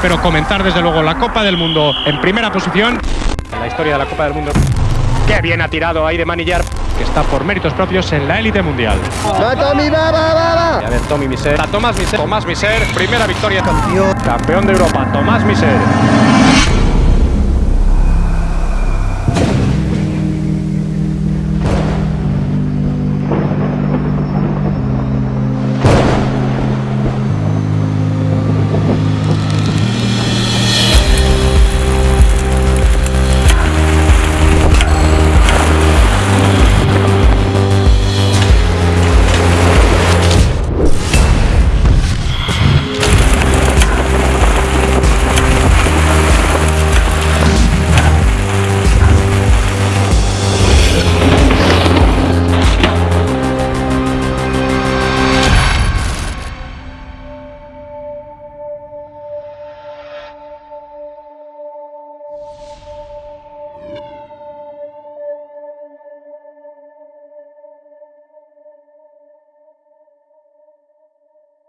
pero comentar desde luego la Copa del Mundo en primera posición. En la historia de la Copa del Mundo. Qué bien ha tirado ahí de Manillar, que está por méritos propios en la élite mundial. ¡Va, Tommy, va, va, va, a ver, Tommy Miser. A Tomás Miser. Tomás Miser, primera victoria. Campeón. Campeón de Europa, Tomás Miser.